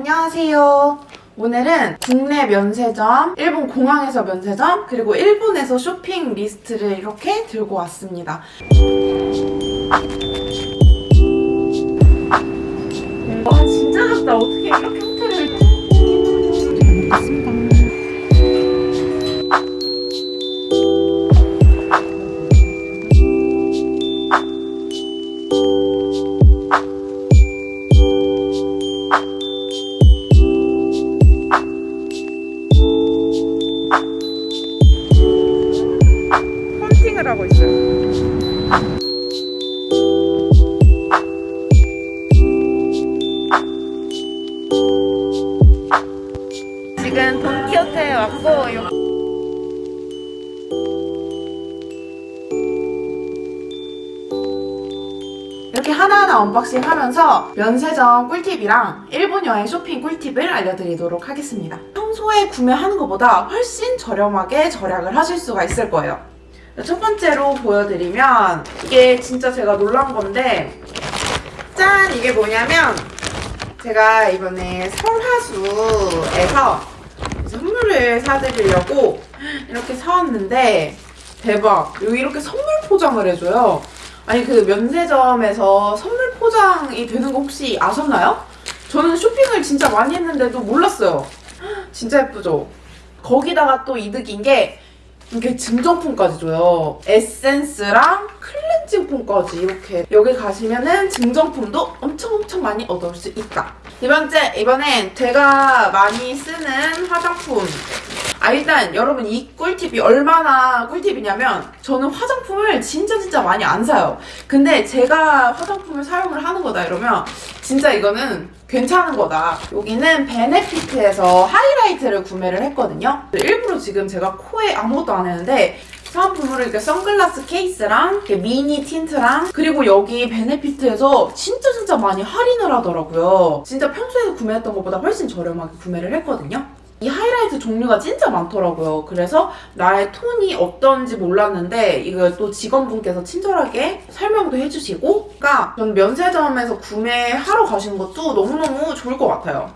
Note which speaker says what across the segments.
Speaker 1: 안녕하세요. 오늘은 국내 면세점, 일본 공항에서 면세점, 그리고 일본에서 쇼핑 리스트를 이렇게 들고 왔습니다. 왔고 요- 이렇게 하나하나 unboxing 하면서 면세점 꿀팁이랑 일본 여행 쇼핑 꿀팁을 알려드리도록 하겠습니다. 평소에 구매하는 것보다 훨씬 저렴하게 절약을 하실 수가 있을 거예요. 첫 번째로 보여드리면 이게 진짜 제가 놀란 건데 짠! 이게 뭐냐면 제가 이번에 설화수에서 선물을 사드리려고 이렇게 사왔는데 대박! 이렇게 선물 포장을 해줘요. 아니 그 면세점에서 선물 포장이 되는 거 혹시 아셨나요? 저는 쇼핑을 진짜 많이 했는데도 몰랐어요. 진짜 예쁘죠? 거기다가 또 이득인 게 이렇게 증정품까지 줘요. 에센스랑 클렌징 폼까지 이렇게 여기 가시면은 증정품도 엄청 엄청 많이 얻을 수 있다. 두 번째, 이번엔 제가 많이 쓰는 화장품. 아 일단 여러분 이 꿀팁이 얼마나 꿀팁이냐면 저는 화장품을 진짜 진짜 많이 안 사요. 근데 제가 화장품을 사용을 하는 거다 이러면 진짜 이거는 괜찮은 거다. 여기는 베네피트에서 하이라이트를 구매를 했거든요. 일부러 지금 제가 코에 아무것도 안 했는데 사은품으로 이렇게 선글라스 케이스랑 이렇게 미니 틴트랑 그리고 여기 베네피트에서 진짜 진짜 많이 할인을 하더라고요. 진짜 평소에 구매했던 것보다 훨씬 저렴하게 구매를 했거든요. 이 하이라이트 종류가 진짜 많더라고요. 그래서 나의 톤이 어떤지 몰랐는데 이걸 또 직원분께서 친절하게 설명도 해주시고 그러니까 전 면세점에서 구매하러 가시는 것도 너무너무 좋을 것 같아요.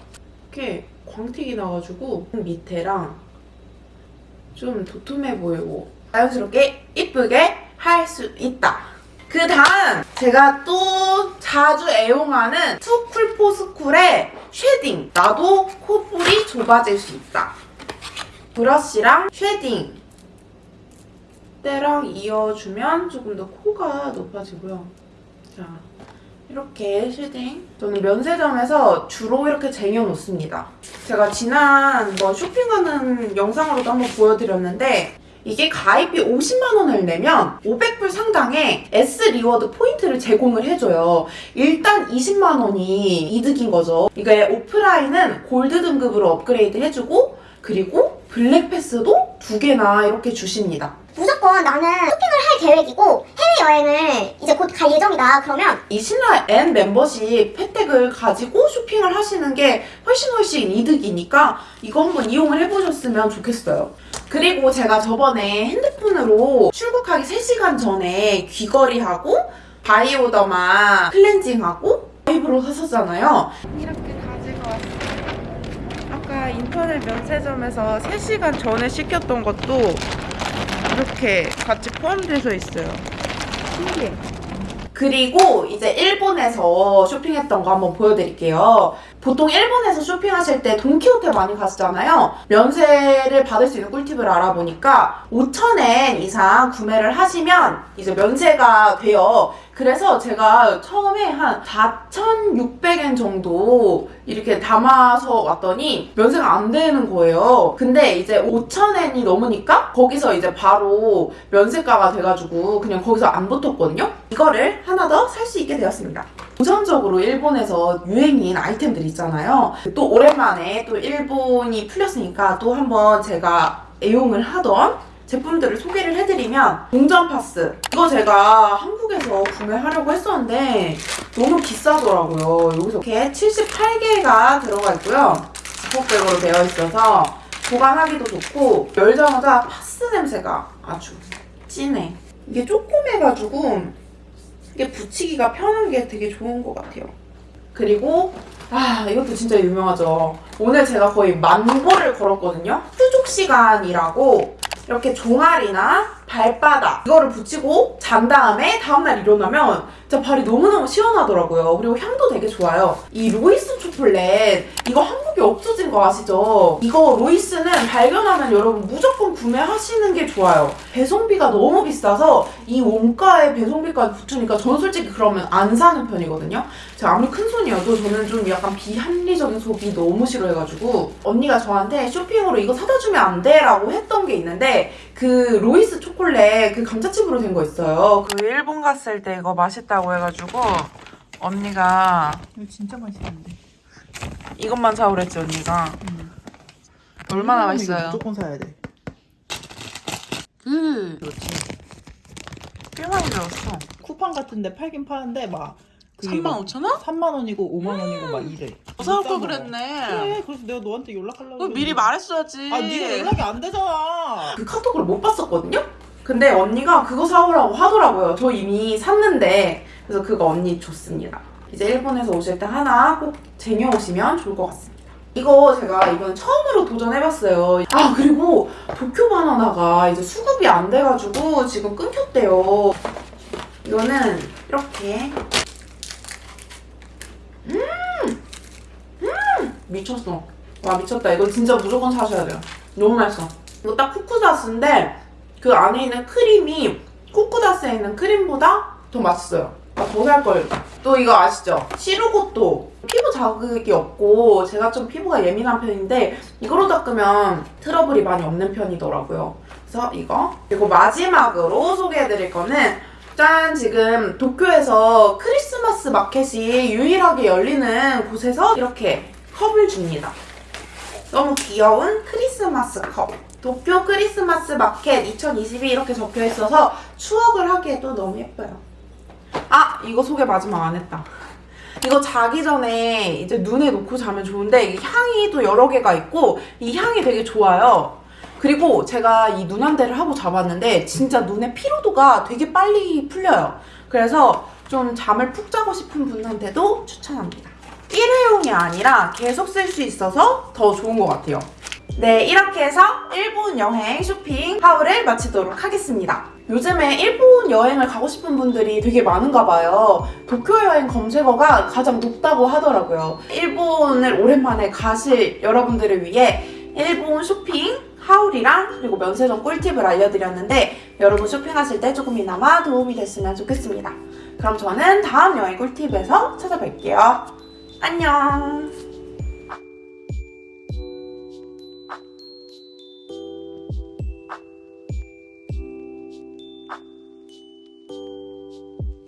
Speaker 1: 이렇게 광택이 나가지고 밑에랑 좀 도톰해 보이고 자연스럽게 이쁘게 할 수 있다. 그 다음 제가 또 자주 애용하는 투쿨포스쿨의 shading 나도 콧볼이 좁아질 수 있다. 브러쉬랑 shading 때랑 이어주면 조금 더 코가 높아지고요. 자 이렇게 shading 저는 면세점에서 주로 이렇게 쟁여놓습니다. 제가 지난 뭐 쇼핑 가는 영상으로도 한번 보여드렸는데 이게 가입비 50만 원을 내면 500불 상당의 S reward 포인트를 제공을 해줘요. 일단 20만 원이 이득인 거죠. 이게 오프라인은 골드 등급으로 업그레이드 해주고 그리고 black pass도 두 개나 이렇게 주십니다.
Speaker 2: 무조건 나는 쇼핑을 할 계획이고 해외여행을 이제 곧 갈 예정이다 그러면
Speaker 1: 이 신라 N 멤버십 혜택을 가지고 쇼핑을 하시는 게 훨씬 훨씬 이득이니까 이거 한번 이용을 해보셨으면 좋겠어요. 그리고 제가 저번에 핸드폰으로 출국하기 3시간 전에 귀걸이하고 바이오더마 클렌징하고 아이브로 샀었잖아요. 이렇게 가지고 왔어요. 아까 인터넷 면세점에서 3시간 전에 시켰던 것도 이렇게 같이 포함돼서 있어요. 신기해. 그리고 이제 일본에서 쇼핑했던 거 한번 보여드릴게요. 보통 일본에서 쇼핑하실 때 돈키호테 많이 가시잖아요. 면세를 받을 수 있는 꿀팁을 알아보니까 5,000엔 이상 구매를 하시면 이제 면세가 돼요. 그래서 제가 처음에 한 4,600엔 정도 이렇게 담아서 왔더니 면세가 안 되는 거예요. 근데 이제 5,000엔이 넘으니까 거기서 이제 바로 면세가가 돼가지고 그냥 거기서 안 붙었거든요. 이거를 하나 더 살 수 있게 되었습니다. 우선적으로 일본에서 유행인 아이템들 있잖아요. 또 오랜만에 또 일본이 풀렸으니까 또 한번 제가 애용을 하던 제품들을 소개를 해드리면 동전 파스 이거 제가 한국에서 구매하려고 했었는데 너무 비싸더라고요 여기서 이렇게 78개가 들어가 있고요 지퍼백으로 되어 있어서 보관하기도 좋고 열자마자 파스 냄새가 아주 진해 이게 조그매가지고 이게 붙이기가 편한 게 되게 좋은 것 같아요 그리고 아 이것도 진짜 유명하죠. 오늘 제가 거의 만 보를 걸었거든요. 휴족 시간이라고 이렇게 종아리나 발바닥 이거를 붙이고 잔 다음에 다음날 일어나면 진짜 발이 너무너무 시원하더라고요. 그리고 향도 되게 좋아요. 이 로이스 초콜릿 이거 한국에 없어진 거 아시죠? 이거 로이스는 발견하면 여러분 무조건 구매하시는 게 좋아요. 배송비가 너무 비싸서 이 원가에 배송비까지 붙으니까 저는 솔직히 그러면 안 사는 편이거든요. 제가 아무리 큰 손이어도 저는 좀 약간 비합리적인 소비 너무 싫어해가지고 언니가 저한테 쇼핑으로 이거 사다 주면 안 돼? 라고 했던 게 있는데 그 로이스 초콜 릿 그 감자칩으로 된 거 있어요. 그 일본 갔을 때 이거 맛있다고 해가지고 언니가
Speaker 3: 이거 진짜 맛있는데.
Speaker 1: 이것만 사오랬지 언니가. 얼마나 맛있어요?
Speaker 3: 무조건 사야 돼.
Speaker 1: 그
Speaker 3: 그렇지.
Speaker 1: 꽤 많이 들었어.
Speaker 3: 쿠팡 같은데 팔긴 파는데 막 그게 막
Speaker 1: 35,000원?
Speaker 3: 3만 원이고 5만 원이고 막 이래.
Speaker 1: 사올 걸. 그랬네.
Speaker 3: 그래. 그래서 내가 너한테 연락하려고.
Speaker 1: 그거 미리. 말했어야지.
Speaker 3: 아, 네가 연락이 안 되잖아.
Speaker 1: 그 카톡을 못 봤었거든요? 근데 언니가 그거 사오라고 하더라고요. 저 이미 샀는데. 그래서 그거 언니 줬습니다. 이제 일본에서 오실 때 하나 꼭 쟁여오시면 좋을 것 같습니다. 이거 제가 이번에 처음으로 도전해봤어요. 아, 그리고 도쿄 바나나가 이제 수급이 안 돼가지고 지금 끊겼대요. 이거는 이렇게. 음! 음! 미쳤어. 와, 미쳤다. 이거 진짜 무조건 사셔야 돼요. 너무 맛있어. 이거 딱 쿠쿠다스인데 그 안에 있는 크림이 쿠쿠다스에 있는 크림보다 더 맛있어요. 아, 더 살 걸. 또 이거 아시죠? 시루고토. 피부 자극이 없고 제가 좀 피부가 예민한 편인데 이거로 닦으면 트러블이 많이 없는 편이더라고요. 그래서 이거. 그리고 마지막으로 소개해드릴 거는 짠! 지금 도쿄에서 크리스마스 마켓이 유일하게 열리는 곳에서 이렇게 컵을 줍니다. 너무 귀여운 크리스마스 컵. 도쿄 크리스마스 마켓 2022 이렇게 적혀 있어서 추억을 하기에도 너무 예뻐요. 아, 이거 소개 마지막 안 했다. 이거 자기 전에 이제 눈에 놓고 자면 좋은데 이 향이 또 여러 개가 있고 이 향이 되게 좋아요. 그리고 제가 이 눈안대를 하고 자봤는데 진짜 눈의 피로도가 되게 빨리 풀려요. 그래서 좀 잠을 푹 자고 싶은 분한테도 추천합니다. 일회용이 아니라 계속 쓸 수 있어서 더 좋은 것 같아요. 네, 이렇게 해서 일본 여행 쇼핑 하울을 마치도록 하겠습니다. 요즘에 일본 여행을 가고 싶은 분들이 되게 많은가 봐요. 도쿄 여행 검색어가 가장 높다고 하더라고요. 일본을 오랜만에 가실 여러분들을 위해 일본 쇼핑 하울이랑 그리고 면세점 꿀팁을 알려드렸는데 여러분 쇼핑하실 때 조금이나마 도움이 됐으면 좋겠습니다. 그럼 저는 다음 여행 꿀팁에서 찾아뵐게요. 안녕!